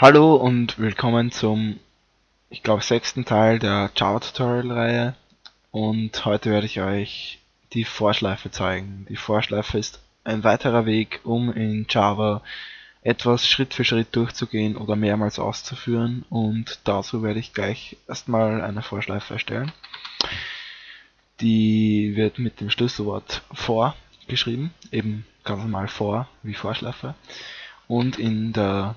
Hallo und willkommen zum, ich glaube, sechsten Teil der Java-Tutorial-Reihe und heute werde ich euch die Vorschleife zeigen. Die Vorschleife ist ein weiterer Weg, um in Java etwas Schritt für Schritt durchzugehen oder mehrmals auszuführen und dazu werde ich gleich erstmal eine Vorschleife erstellen. Die wird mit dem Schlüsselwort for geschrieben, eben ganz normal for wie Vorschleife und in der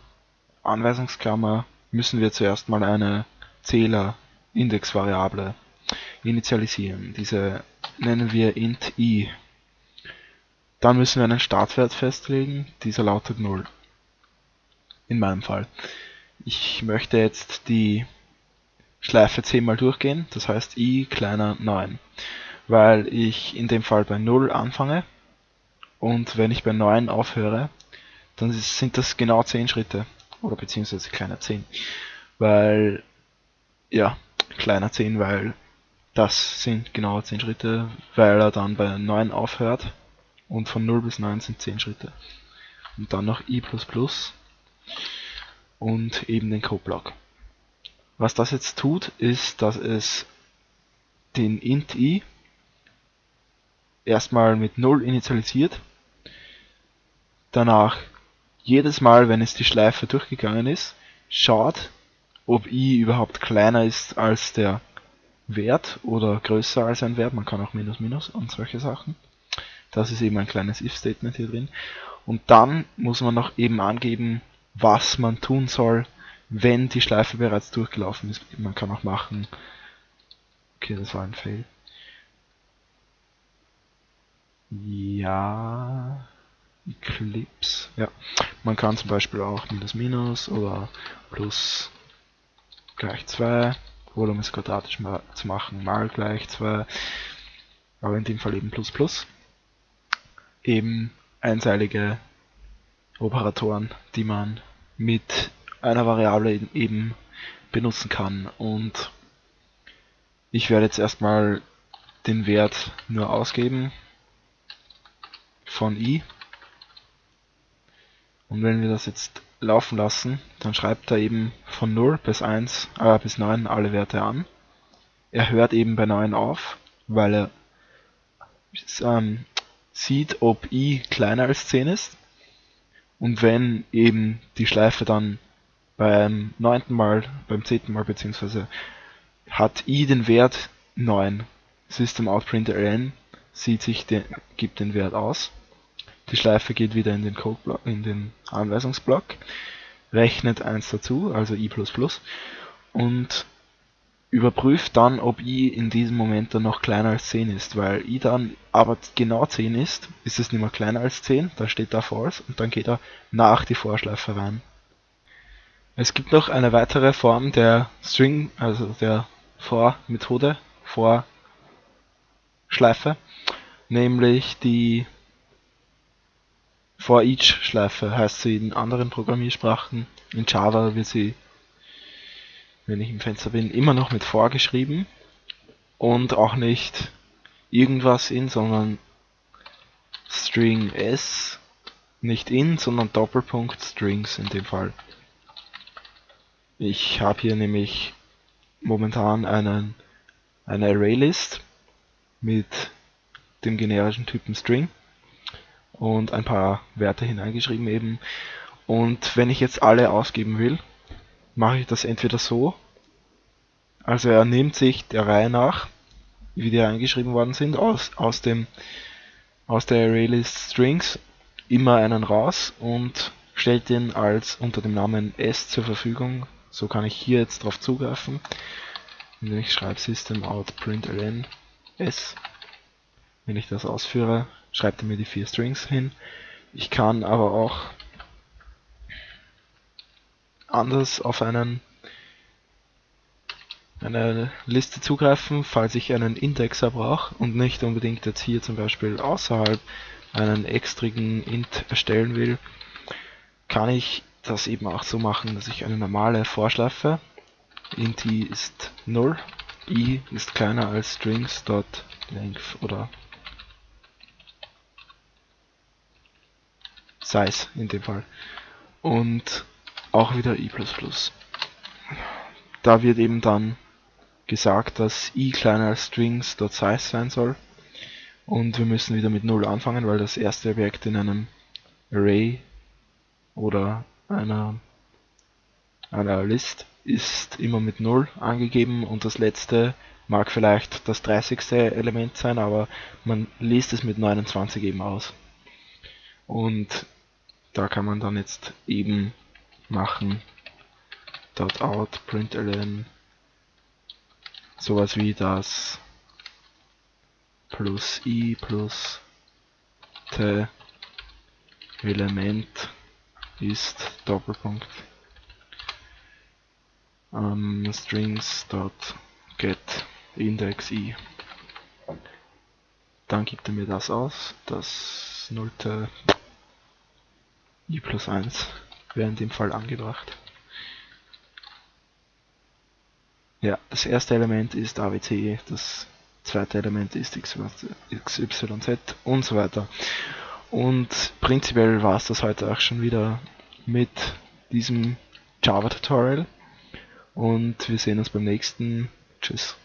Anweisungsklammer müssen wir zuerst mal eine Zähler-Index-Variable initialisieren. Diese nennen wir int i. Dann müssen wir einen Startwert festlegen, dieser lautet 0. In meinem Fall. Ich möchte jetzt die Schleife 10 mal durchgehen, das heißt i kleiner 9, weil ich in dem Fall bei 0 anfange und wenn ich bei 9 aufhöre, dann sind das genau 10 Schritte oder beziehungsweise kleiner 10, weil ja, kleiner 10, weil das sind genau 10 Schritte, weil er dann bei 9 aufhört und von 0 bis 9 sind 10 Schritte. Und dann noch i++ und eben den Codeblock. Was das jetzt tut, ist, dass es den int i erstmal mit 0 initialisiert, danach jedes Mal, wenn es die Schleife durchgegangen ist, schaut, ob i überhaupt kleiner ist als der Wert oder größer als ein Wert. Man kann auch Minus Minus und solche Sachen. Das ist eben ein kleines if-Statement hier drin. Und dann muss man noch eben angeben, was man tun soll, wenn die Schleife bereits durchgelaufen ist. Man kann auch machen, okay, das war ein Fail. Ja, Eclipse, ja. Man kann zum Beispiel auch minus minus oder plus gleich 2 oder um es quadratisch mal zu machen, mal gleich 2, aber in dem Fall eben plus plus. Eben einseilige Operatoren, die man mit einer Variable eben benutzen kann. Und ich werde jetzt erstmal den Wert nur ausgeben von i und wenn wir das jetzt laufen lassen, dann schreibt er eben von 0 bis 1, äh, bis 9 alle Werte an. Er hört eben bei 9 auf, weil er ähm, sieht, ob i kleiner als 10 ist. Und wenn eben die Schleife dann beim neunten Mal, beim zehnten Mal beziehungsweise hat i den Wert 9, System out println sieht sich den, gibt den Wert aus die Schleife geht wieder in den Codeblock, in den Anweisungsblock, rechnet 1 dazu, also i++, und überprüft dann, ob i in diesem Moment dann noch kleiner als 10 ist, weil i dann aber genau 10 ist, ist es nicht mehr kleiner als 10, da steht da false und dann geht er nach die Vorschleife rein. Es gibt noch eine weitere Form der String, also der For-Methode, For-Schleife, nämlich die For each Schleife heißt sie in anderen Programmiersprachen. In Java wird sie, wenn ich im Fenster bin, immer noch mit for geschrieben und auch nicht irgendwas in, sondern String s, nicht in, sondern Doppelpunkt Strings in dem Fall. Ich habe hier nämlich momentan einen, eine ArrayList mit dem generischen Typen String und ein paar Werte hineingeschrieben eben. Und wenn ich jetzt alle ausgeben will, mache ich das entweder so, also er nimmt sich der Reihe nach, wie die eingeschrieben worden sind, aus, aus, dem, aus der ArrayList Strings immer einen raus und stellt den als unter dem Namen s zur Verfügung. So kann ich hier jetzt drauf zugreifen, indem ich schreibe system out println s. Wenn ich das ausführe, schreibt er mir die vier Strings hin. Ich kann aber auch anders auf einen eine Liste zugreifen, falls ich einen Indexer brauche und nicht unbedingt jetzt hier zum Beispiel außerhalb einen extrigen Int erstellen will, kann ich das eben auch so machen, dass ich eine normale Vorschleife, int i ist 0, i ist kleiner als strings.length oder Size in dem Fall. Und auch wieder i++. Da wird eben dann gesagt, dass i kleiner als strings.size sein soll. Und wir müssen wieder mit 0 anfangen, weil das erste Objekt in einem Array oder einer, einer List ist immer mit 0 angegeben und das letzte mag vielleicht das 30. Element sein, aber man liest es mit 29 eben aus. Und da kann man dann jetzt eben machen. Dot out println sowas wie das plus i plus t Element ist Doppelpunkt. Ähm, strings dot get index i. Dann gibt er mir das aus das nullte i plus 1 wäre in dem Fall angebracht Ja, das erste Element ist ABC, das zweite Element ist XYZ und so weiter. Und prinzipiell war es das heute auch schon wieder mit diesem Java-Tutorial. Und wir sehen uns beim nächsten. Tschüss.